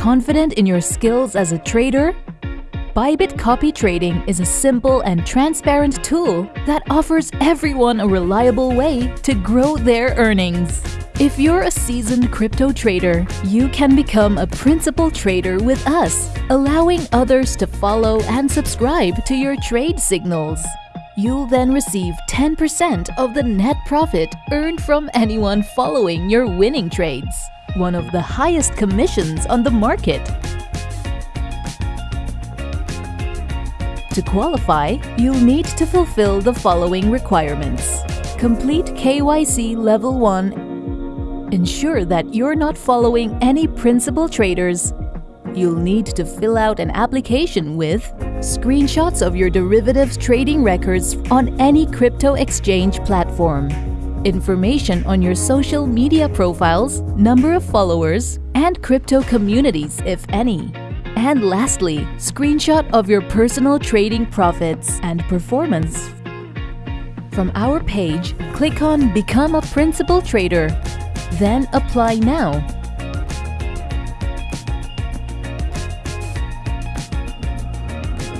confident in your skills as a trader? Bybit Copy Trading is a simple and transparent tool that offers everyone a reliable way to grow their earnings. If you're a seasoned crypto trader, you can become a principal trader with us, allowing others to follow and subscribe to your trade signals. You'll then receive 10% of the net profit earned from anyone following your winning trades, one of the highest commissions on the market. To qualify, you'll need to fulfill the following requirements. Complete KYC Level 1. Ensure that you're not following any principal traders. You'll need to fill out an application with screenshots of your derivatives trading records on any crypto exchange platform, information on your social media profiles, number of followers, and crypto communities, if any. And lastly, screenshot of your personal trading profits and performance. From our page, click on Become a Principal Trader, then Apply Now.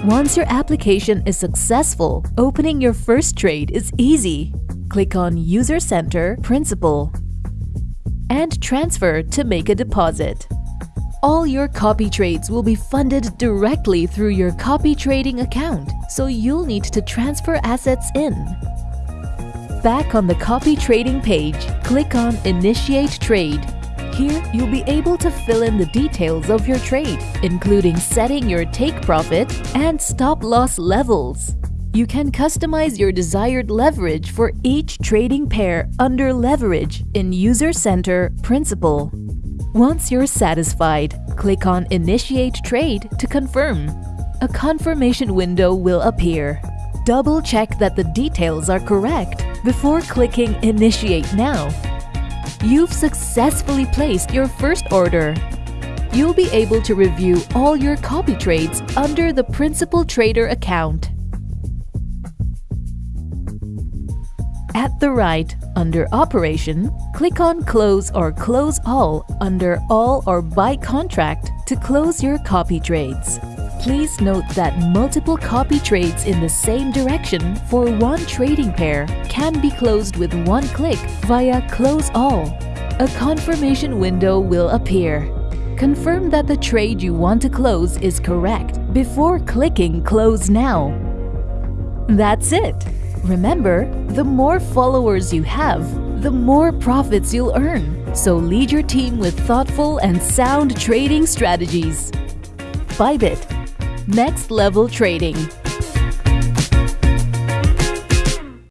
Once your application is successful, opening your first trade is easy. Click on User Center Principal and Transfer to make a deposit. All your copy trades will be funded directly through your copy trading account, so you'll need to transfer assets in. Back on the copy trading page, click on Initiate Trade. Here, you'll be able to fill in the details of your trade, including setting your take profit and stop loss levels. You can customize your desired leverage for each trading pair under Leverage in User Center Principal. Once you're satisfied, click on Initiate Trade to confirm. A confirmation window will appear. Double check that the details are correct before clicking Initiate Now. You've successfully placed your first order. You'll be able to review all your copy trades under the Principal Trader account. At the right, under Operation, click on Close or Close All under All or By Contract to close your copy trades. Please note that multiple copy trades in the same direction for one trading pair can be closed with one click via Close All. A confirmation window will appear. Confirm that the trade you want to close is correct before clicking Close Now. That's it! Remember, the more followers you have, the more profits you'll earn. So lead your team with thoughtful and sound trading strategies. Bybit. Next level trading.